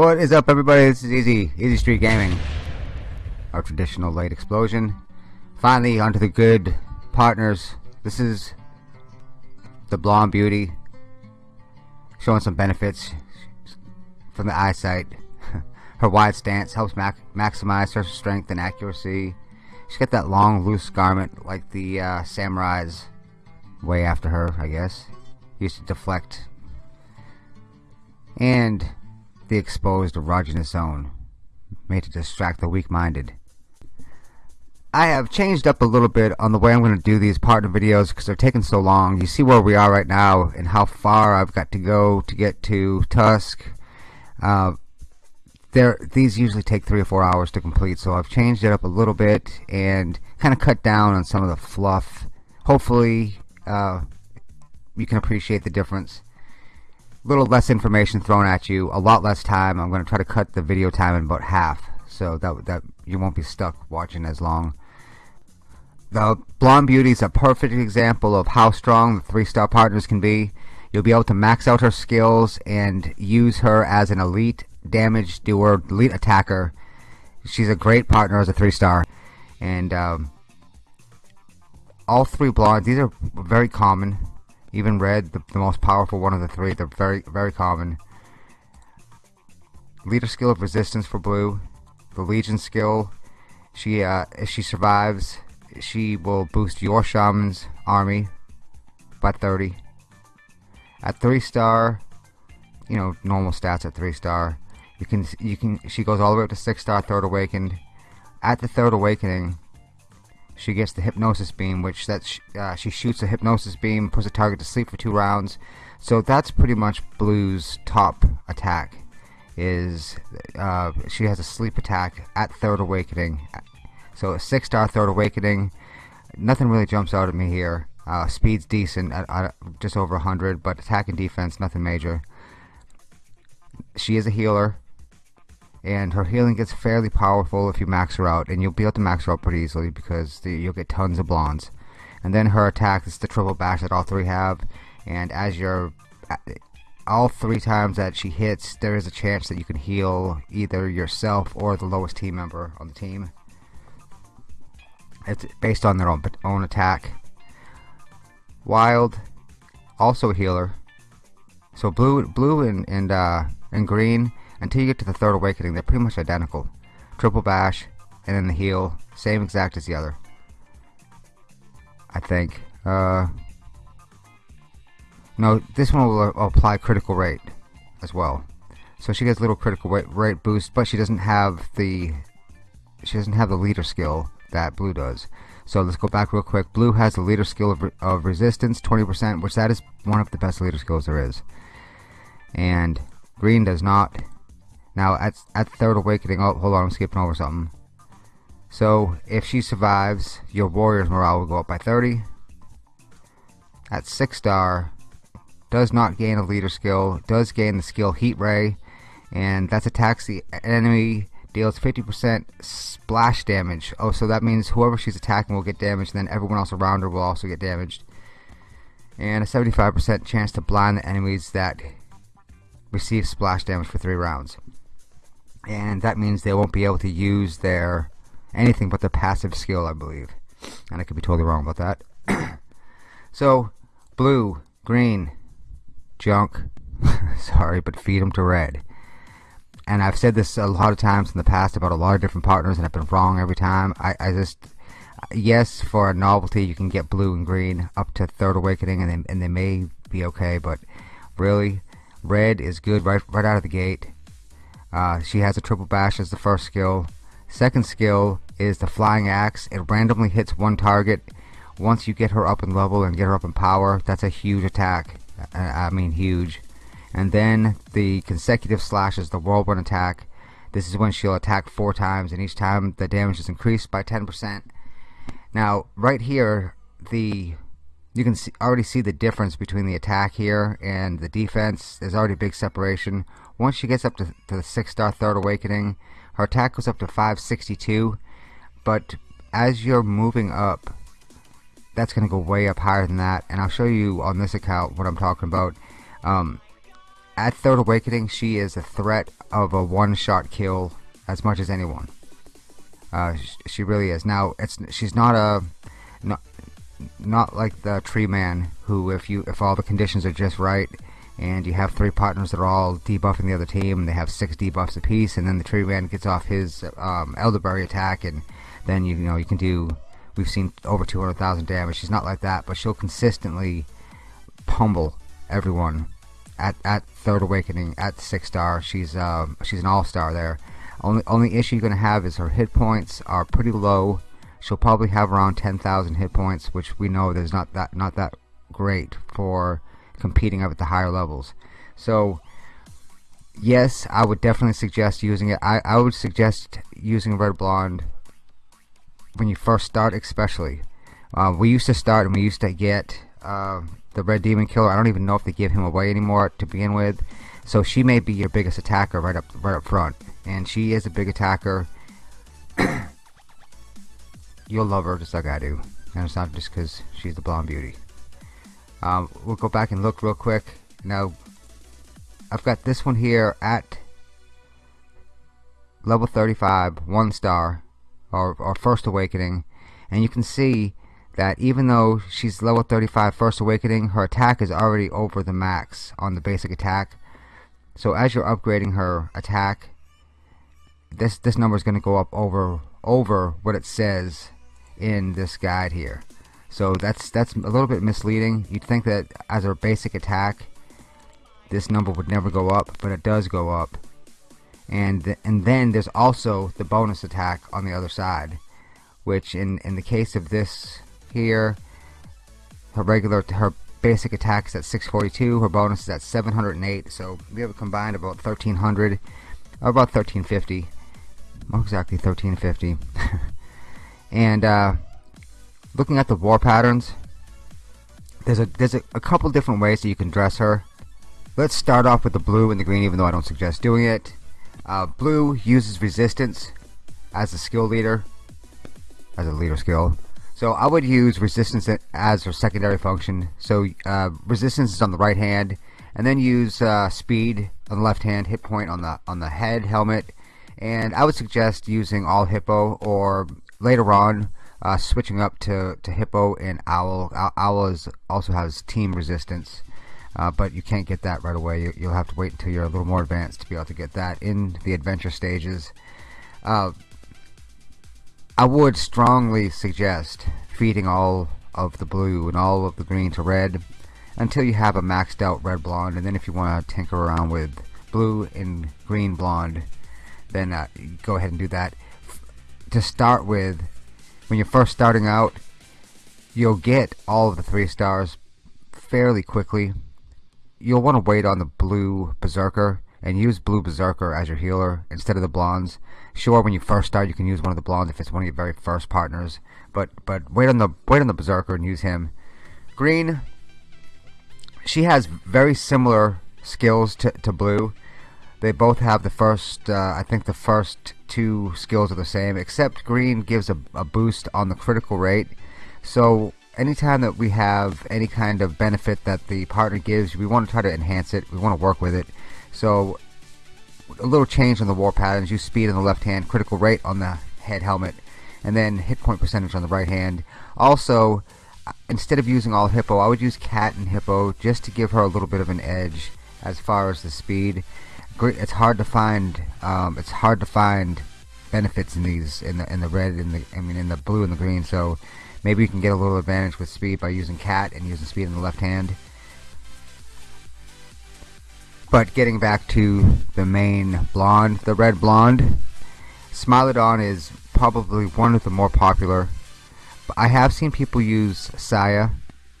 What is up everybody? This is Easy, Easy Street Gaming. Our traditional late explosion. Finally onto the good partners. This is the Blonde Beauty. Showing some benefits from the eyesight. her wide stance helps maximize her strength and accuracy. She's got that long loose garment like the uh, samurais way after her I guess. Used to deflect. And the exposed erogenous zone, made to distract the weak-minded. I have changed up a little bit on the way I'm going to do these partner videos because they're taking so long. You see where we are right now and how far I've got to go to get to Tusk. Uh, there, these usually take three or four hours to complete, so I've changed it up a little bit and kind of cut down on some of the fluff. Hopefully, uh, you can appreciate the difference little less information thrown at you, a lot less time. I'm going to try to cut the video time in about half so that, that you won't be stuck watching as long. The Blonde Beauty is a perfect example of how strong the three-star partners can be. You'll be able to max out her skills and use her as an elite damage doer, elite attacker. She's a great partner as a three-star. And um, all three blondes, these are very common even red, the, the most powerful one of the three, they're very, very common. Leader skill of resistance for blue. The Legion skill, she uh, if she survives, she will boost your shaman's army by 30. At three star, you know normal stats at three star. You can you can she goes all the way up to six star third awakened. At the third awakening, she gets the hypnosis beam, which that uh, she shoots a hypnosis beam, puts a target to sleep for two rounds. So that's pretty much Blue's top attack. Is uh, she has a sleep attack at third awakening. So a six star third awakening. Nothing really jumps out at me here. Uh, speed's decent at, at just over 100, but attack and defense nothing major. She is a healer and her healing gets fairly powerful if you max her out and you'll be able to max her out pretty easily because the, you'll get tons of blondes. And then her attack is the triple bash that all three have and as you're all three times that she hits there is a chance that you can heal either yourself or the lowest team member on the team. It's based on their own own attack. Wild also a healer. So blue blue and and uh and green until you get to the third awakening, they're pretty much identical. Triple bash, and then the heal, same exact as the other. I think. Uh, no, this one will apply critical rate as well. So she gets a little critical rate boost, but she doesn't have the she doesn't have the leader skill that blue does. So let's go back real quick. Blue has the leader skill of, of resistance, 20%, which that is one of the best leader skills there is. And green does not. Now, at, at Third Awakening, oh, hold on, I'm skipping over something. So, if she survives, your warrior's morale will go up by 30. At 6 star, does not gain a leader skill, does gain the skill Heat Ray, and that's attacks the enemy, deals 50% splash damage. Oh, so that means whoever she's attacking will get damaged, and then everyone else around her will also get damaged. And a 75% chance to blind the enemies that receive splash damage for 3 rounds and that means they won't be able to use their anything but their passive skill I believe. And I could be totally wrong about that. So blue green junk. Sorry but feed them to red. And I've said this a lot of times in the past about a lot of different partners and I've been wrong every time. I, I just yes for a novelty you can get blue and green up to third awakening and they, and they may be okay but really red is good right right out of the gate uh, she has a triple bash as the first skill. Second skill is the flying axe. It randomly hits one target. Once you get her up in level and get her up in power, that's a huge attack. I mean huge. And then the consecutive slashes, the whirlwind attack. This is when she'll attack four times, and each time the damage is increased by 10%. Now, right here, the you can see, already see the difference between the attack here and the defense. There's already a big separation. Once she gets up to, to the 6 star Third Awakening, her attack goes up to 562. But as you're moving up, that's going to go way up higher than that. And I'll show you on this account what I'm talking about. Um, at Third Awakening, she is a threat of a one-shot kill as much as anyone. Uh, she really is. Now, it's she's not a not not like the Tree Man, who if you if all the conditions are just right, and you have three partners that are all debuffing the other team, and they have six debuffs apiece, and then the Tree Man gets off his um, Elderberry attack, and then you, you know you can do. We've seen over 200,000 damage. She's not like that, but she'll consistently pummel everyone at at Third Awakening at six star. She's um, she's an all star there. Only only issue you're gonna have is her hit points are pretty low. She'll probably have around 10,000 hit points, which we know there's not that not that great for competing up at the higher levels. So yes, I would definitely suggest using it. I, I would suggest using Red Blonde when you first start, especially. Uh, we used to start and we used to get uh, the Red Demon Killer. I don't even know if they give him away anymore to begin with. So she may be your biggest attacker right up right up front, and she is a big attacker. You'll love her just like I do, and it's not just because she's the blonde beauty. Um, we'll go back and look real quick. Now, I've got this one here at level 35, one star, or, or First Awakening, and you can see that even though she's level 35 First Awakening, her attack is already over the max on the basic attack. So as you're upgrading her attack, this this number is going to go up over over what it says in this guide here. So that's that's a little bit misleading. You'd think that as a basic attack, this number would never go up, but it does go up. And th and then there's also the bonus attack on the other side, which in in the case of this here, her regular her basic attack is at 642, her bonus is at 708. So we have a combined about 1300, or about 1350. More exactly 1350. and uh, looking at the war patterns, there's a there's a, a couple different ways that you can dress her. Let's start off with the blue and the green, even though I don't suggest doing it. Uh, blue uses resistance as a skill leader, as a leader skill. So I would use resistance as a secondary function. So uh, resistance is on the right hand, and then use uh, speed on the left hand, hit point on the on the head helmet, and I would suggest using all hippo or later on uh, switching up to, to Hippo and Owl. Owl is, also has team resistance, uh, but you can't get that right away. You, will have to wait until you're a little more advanced to be able to get that in the adventure stages. Uh, I would strongly suggest feeding all of the blue and all of the green to red until you have a maxed out red blonde, and then if you want to tinker around with blue and green blonde, then uh, go ahead and do that. To start with, when you're first starting out, you'll get all of the three stars fairly quickly. You'll want to wait on the blue Berserker and use blue Berserker as your healer instead of the blondes. Sure, when you first start, you can use one of the blondes if it's one of your very first partners, but but wait on the wait on the Berserker and use him. Green, she has very similar skills to, to blue. They both have the first, uh, I think the first two skills are the same, except green gives a, a boost on the critical rate. So anytime that we have any kind of benefit that the partner gives, we want to try to enhance it. We want to work with it. So a little change on the war patterns. Use speed on the left hand, critical rate on the head helmet, and then hit point percentage on the right hand. Also, instead of using all hippo, I would use cat and hippo just to give her a little bit of an edge as far as the speed it's hard to find um, it's hard to find benefits in these in the in the red and the I mean in the blue and the green. So maybe you can get a little advantage with speed by using cat and using speed in the left hand. But getting back to the main blonde the red blonde Smilodon is probably one of the more popular. I have seen people use Saya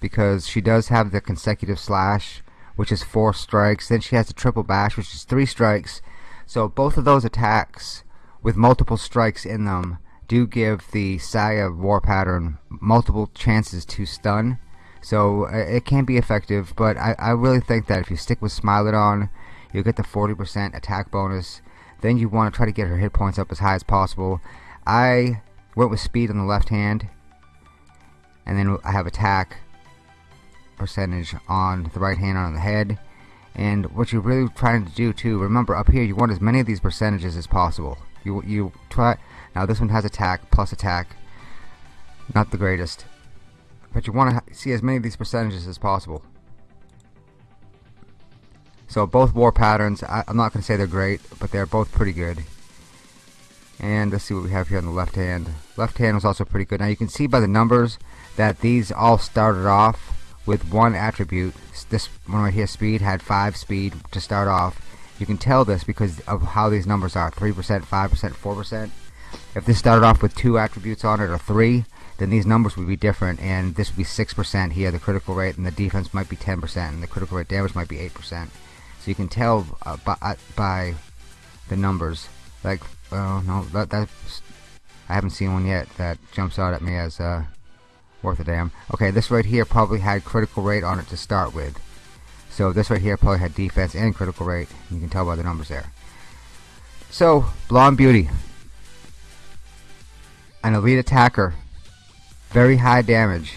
because she does have the consecutive slash which is four strikes. Then she has a triple bash, which is three strikes. So both of those attacks with multiple strikes in them do give the Saya war pattern multiple chances to stun. So uh, it can be effective, but I, I really think that if you stick with Smilodon, you'll get the 40% attack bonus. Then you want to try to get her hit points up as high as possible. I went with speed on the left hand, and then I have attack percentage on the right hand on the head. And what you're really trying to do too remember up here you want as many of these percentages as possible. You you try now this one has attack plus attack not the greatest. But you want to see as many of these percentages as possible. So both war patterns I, I'm not gonna say they're great but they're both pretty good. And let's see what we have here on the left hand. Left hand was also pretty good. Now you can see by the numbers that these all started off with one attribute. This one right here speed had 5 speed to start off. You can tell this because of how these numbers are 3% 5% 4% if this started off with two attributes on it or three then these numbers would be different and this would be 6% here the critical rate and the defense might be 10% and the critical rate damage might be 8% so you can tell uh, by, uh, by the numbers. Like Oh no, that that's I haven't seen one yet that jumps out at me as uh, worth a damn. Okay, this right here probably had critical rate on it to start with. So this right here probably had defense and critical rate. You can tell by the numbers there. So, Blonde Beauty. An elite attacker. Very high damage.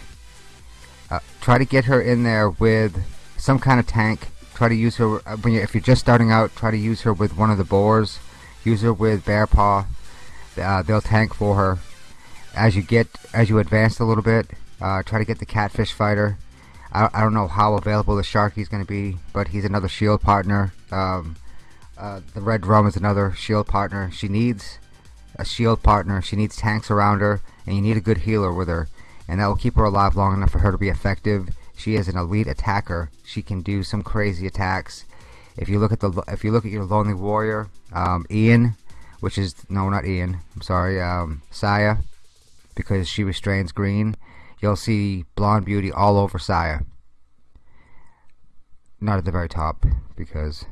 Uh, try to get her in there with some kind of tank. Try to use her, uh, when you, if you're just starting out, try to use her with one of the boars use her with bear paw uh, they'll tank for her as you get as you advance a little bit uh, try to get the catfish fighter. I, I don't know how available the sharky is going to be but he's another shield partner. Um, uh, the red drum is another shield partner. She needs a shield partner. She needs tanks around her and you need a good healer with her. And that will keep her alive long enough for her to be effective. She is an elite attacker. She can do some crazy attacks. If you look at the if you look at your lonely warrior um, Ian which is no not Ian. I'm sorry um, Saya because she restrains green you'll see blonde beauty all over Saya not at the very top because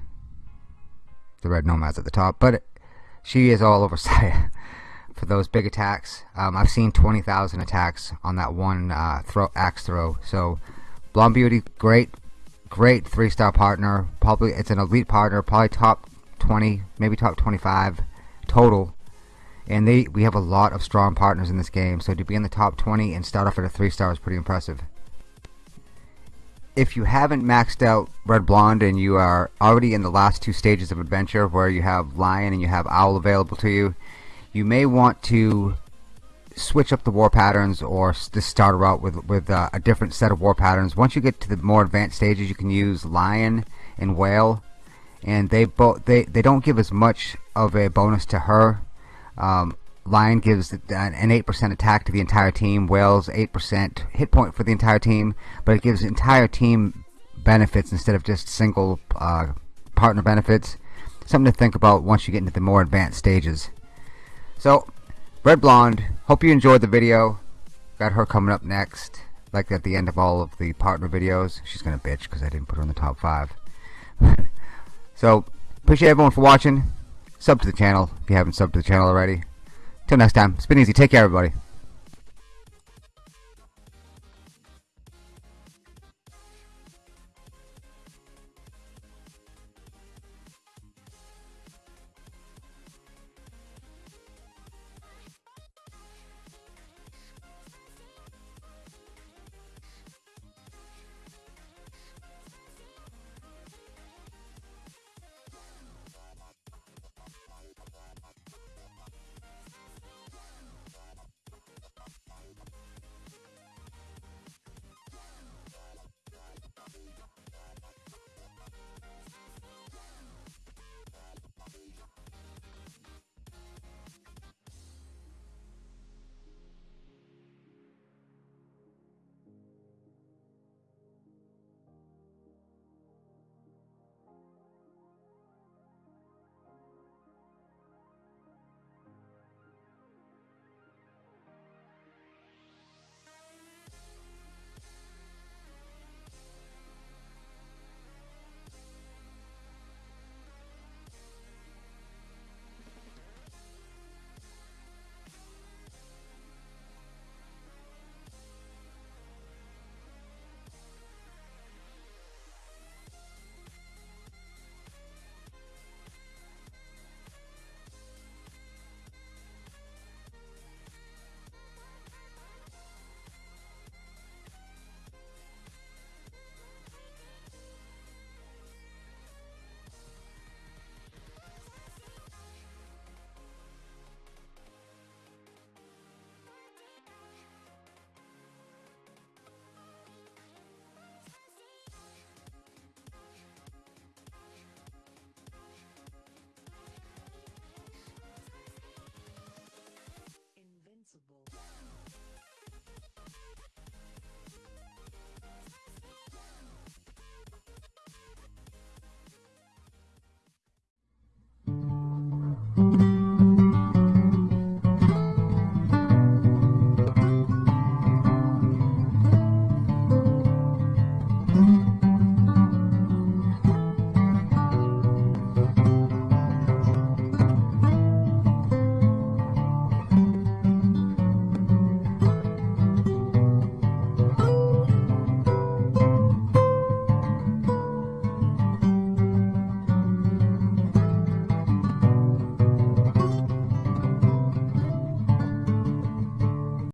the red nomad's at the top but she is all over Saya for those big attacks um, I've seen 20,000 attacks on that one uh, throw axe throw so blonde beauty great great three-star partner. Probably it's an elite partner, probably top 20, maybe top 25 total. And they we have a lot of strong partners in this game, so to be in the top 20 and start off at a three-star is pretty impressive. If you haven't maxed out Red Blonde and you are already in the last two stages of adventure where you have Lion and you have Owl available to you, you may want to switch up the war patterns or just start out with with uh, a different set of war patterns. Once you get to the more advanced stages, you can use lion and whale, and they both they they don't give as much of a bonus to her. Um, lion gives an eight percent attack to the entire team. Whale's eight percent hit point for the entire team, but it gives entire team benefits instead of just single uh, partner benefits. Something to think about once you get into the more advanced stages. So Red Blonde, hope you enjoyed the video. Got her coming up next, like at the end of all of the partner videos. She's gonna bitch because I didn't put her in the top five. so, appreciate everyone for watching. Sub to the channel if you haven't subbed to the channel already. Till next time, it's been easy. Take care, everybody.